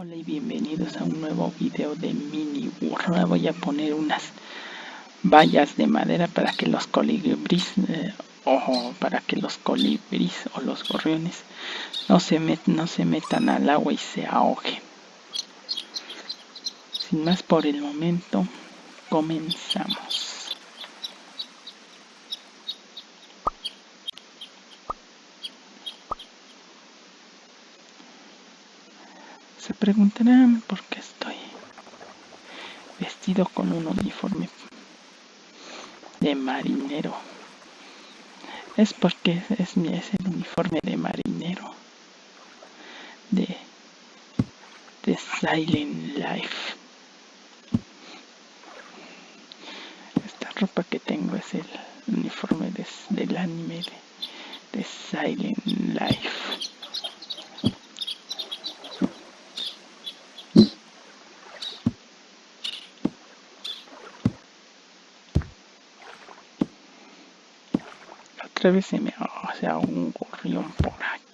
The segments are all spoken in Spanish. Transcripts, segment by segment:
Hola y bienvenidos a un nuevo video de mini burro. Voy a poner unas vallas de madera para que los colibríes eh, o para que los colibríes o los gorriones no se, no se metan al agua y se ahoguen. Sin más por el momento, comenzamos. Se preguntarán por qué estoy vestido con un uniforme de marinero. Es porque es, mi, es el uniforme de marinero de, de Silent Life. Esta ropa que tengo es el uniforme del anime de Silent Life. Otra vez se me hace un gorrión por aquí.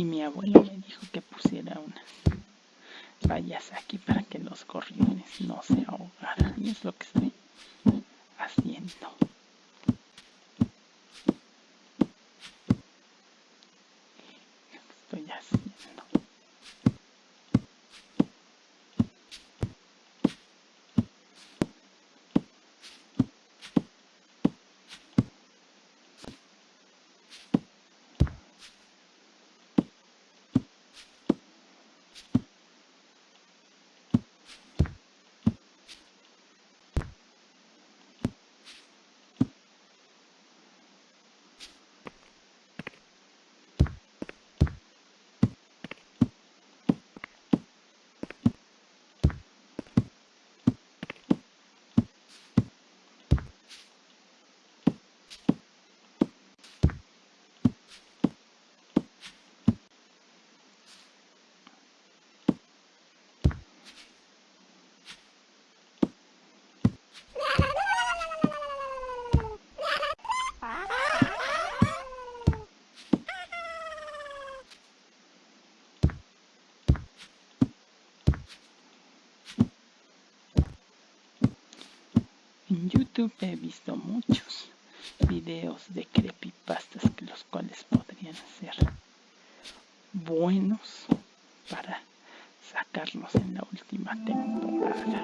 Y mi abuelo me dijo que pusiera unas vallas aquí para que los gorriones no se ahogaran y es lo que estoy haciendo. Estoy haciendo. En He visto muchos videos de creepypastas los cuales podrían ser buenos para sacarlos en la última temporada.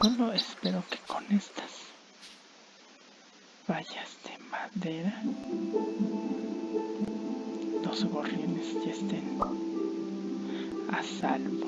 Solo espero que con estas vallas de madera los gorriones ya estén a salvo.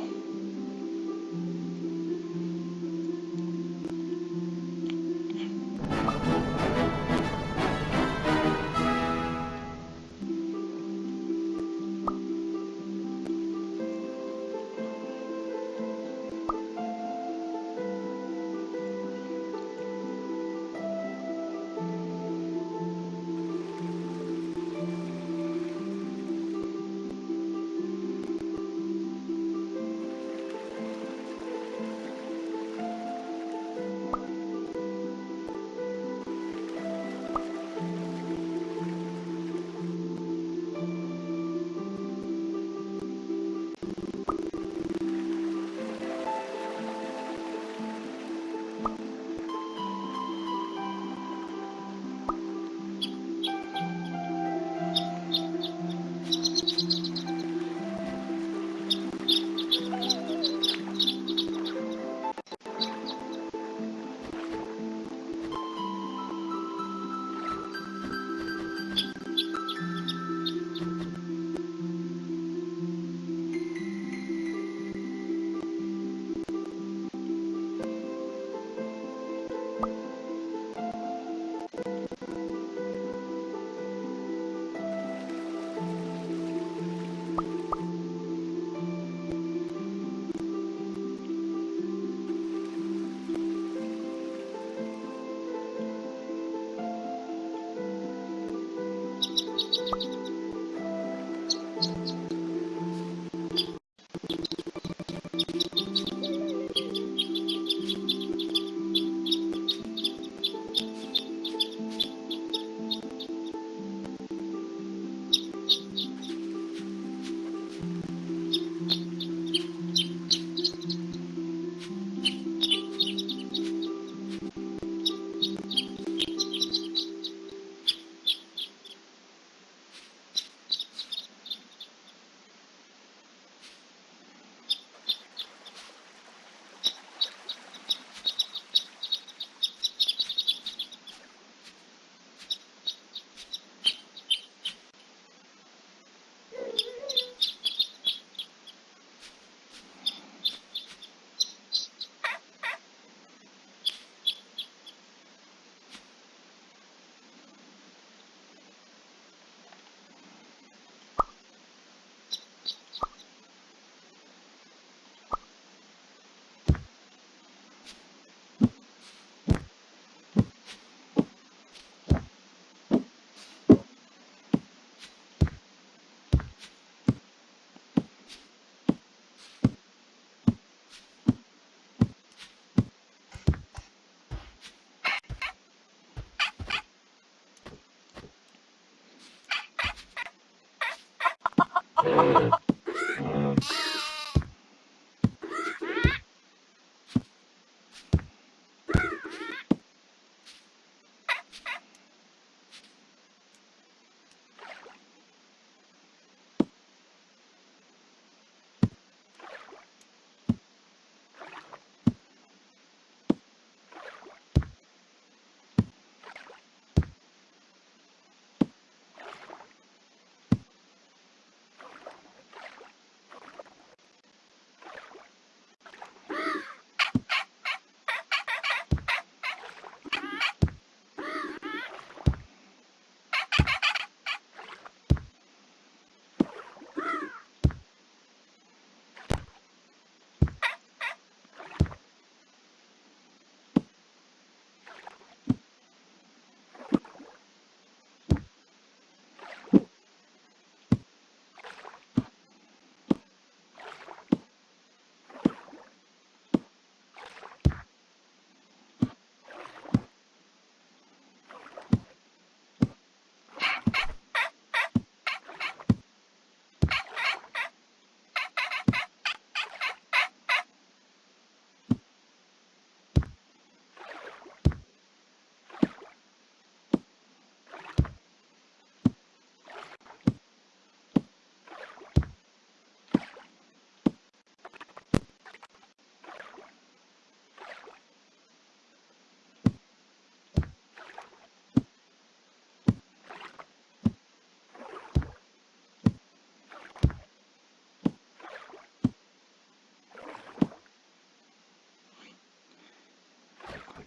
Yeah.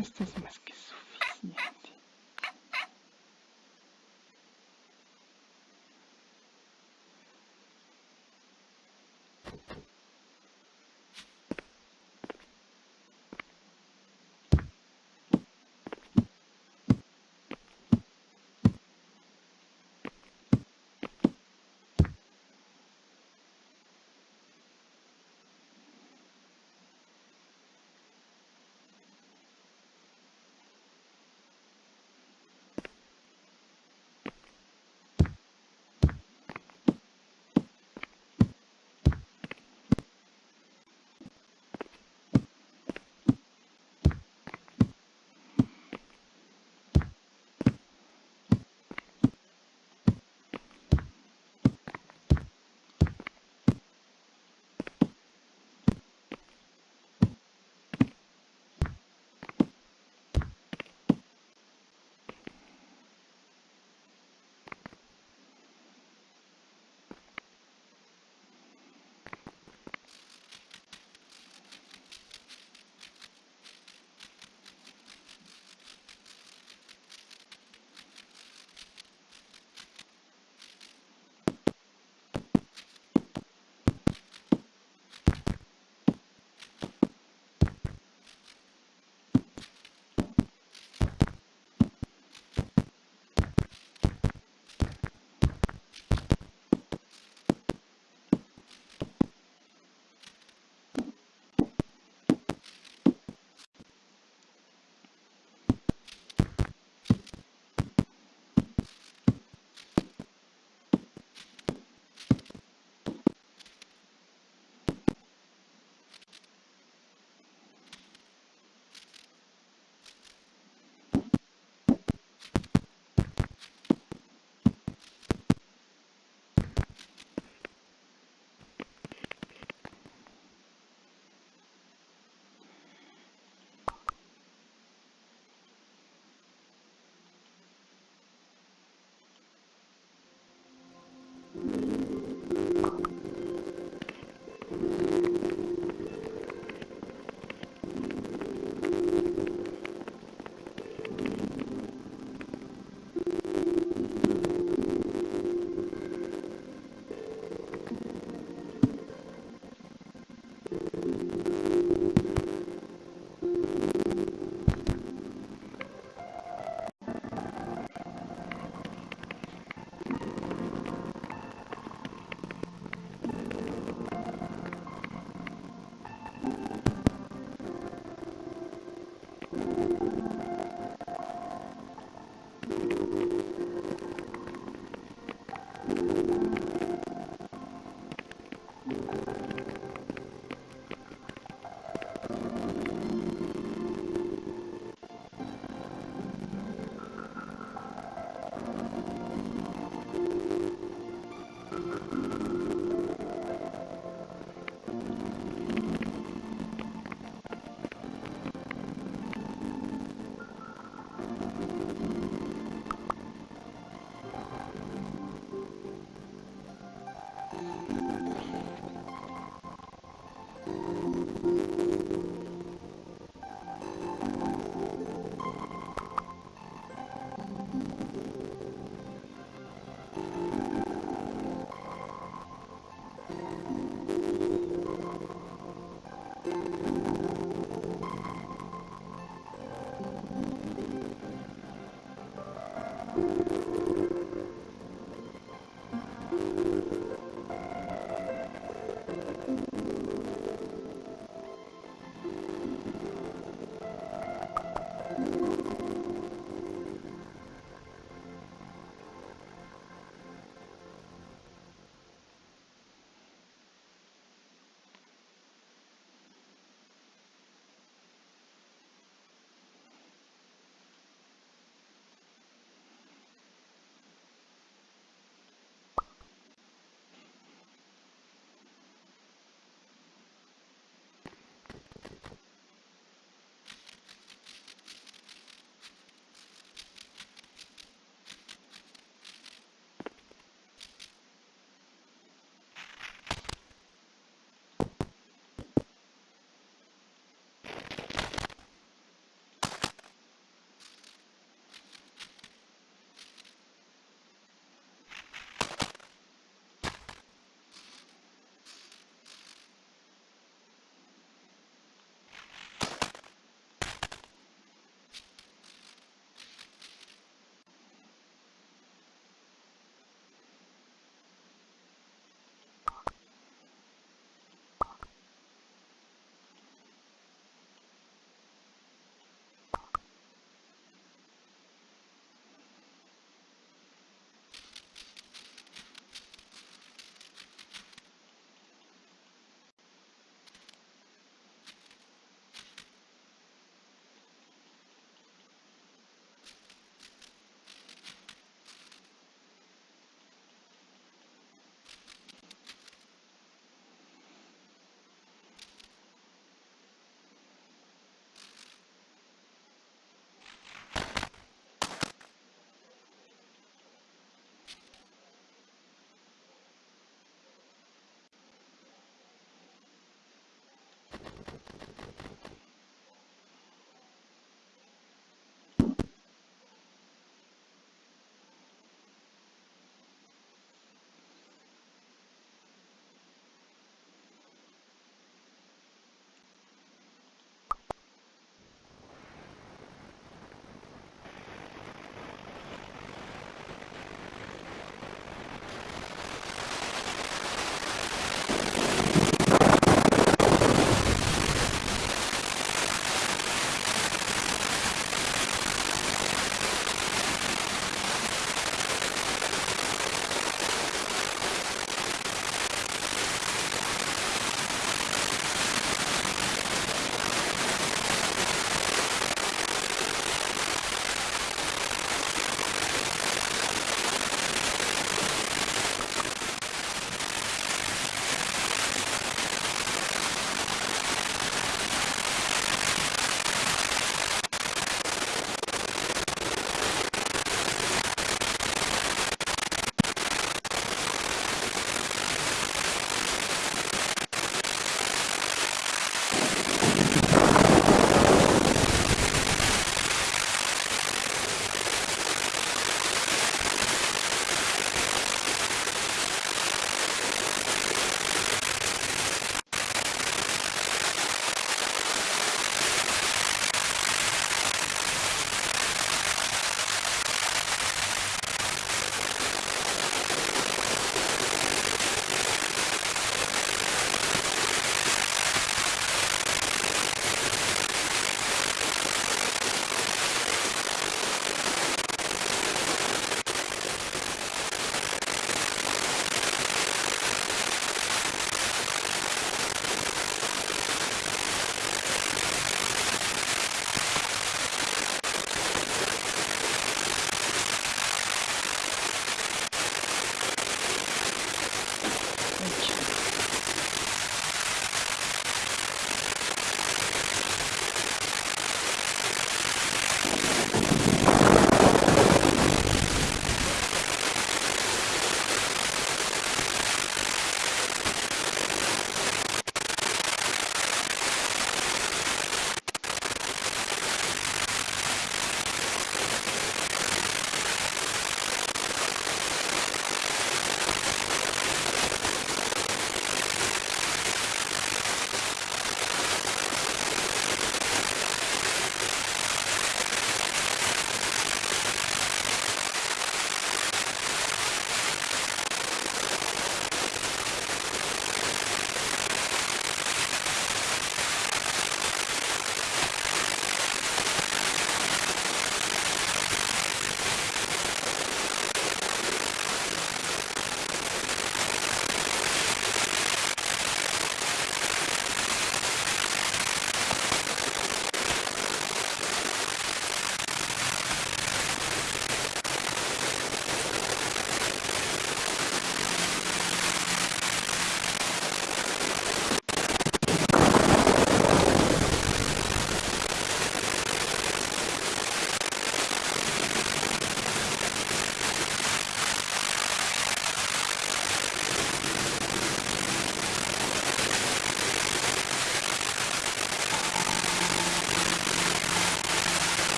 Esto es más que suficiente.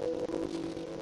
holy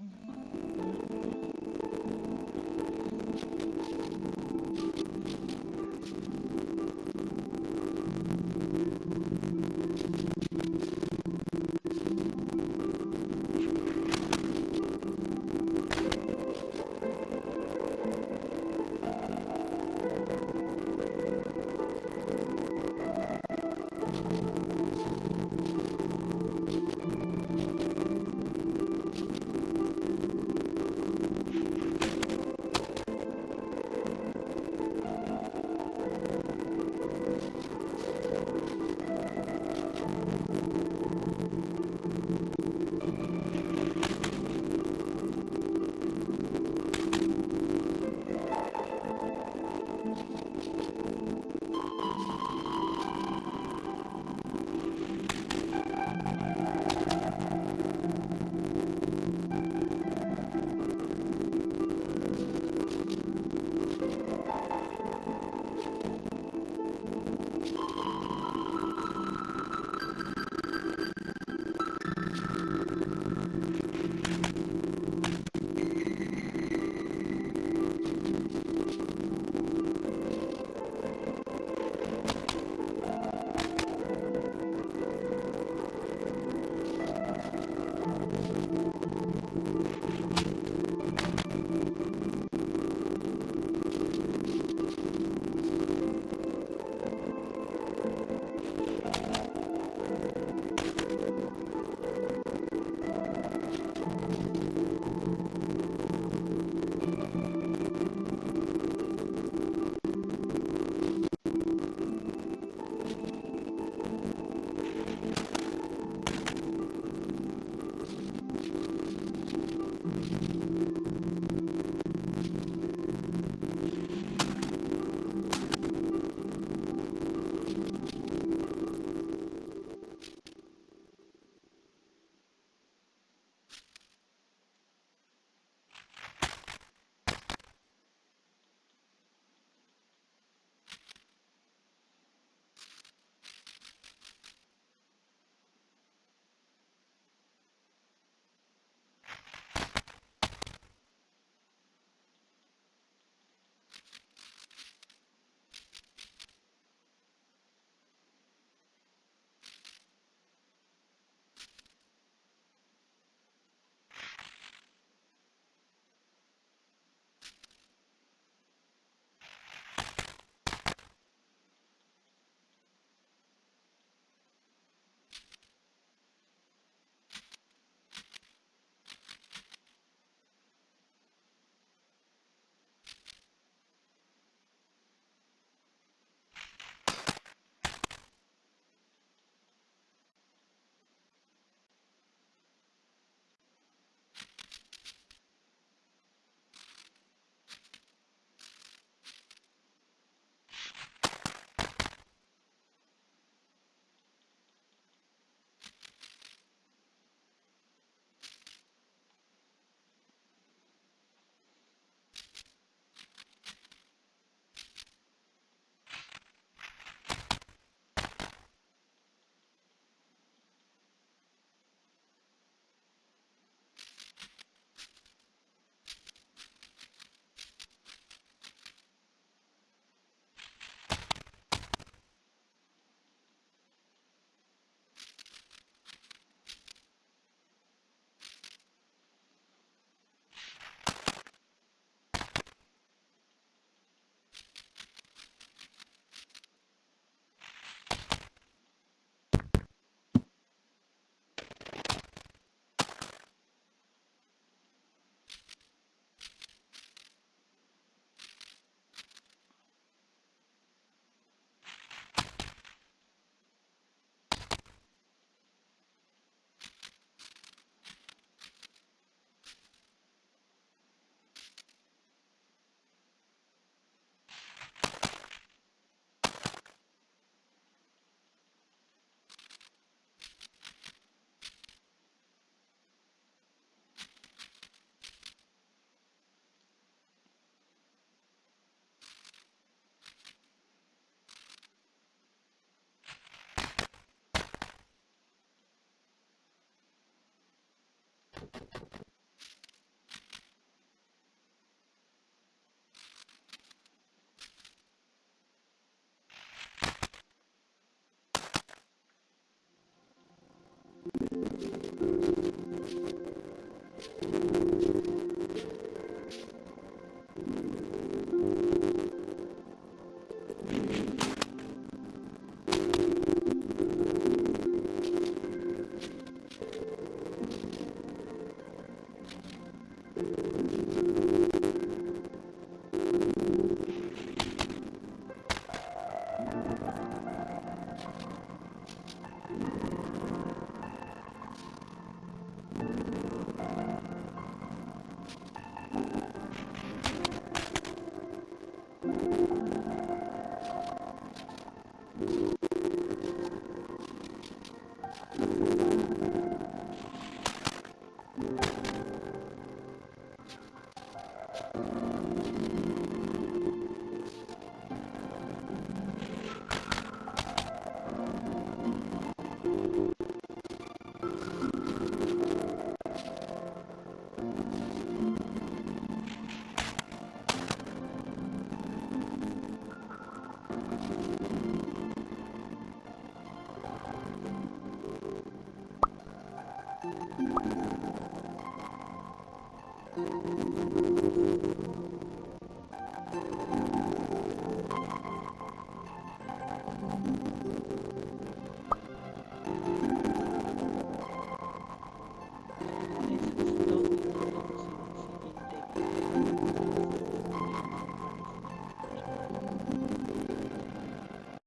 Mm-hmm. ハハハハ!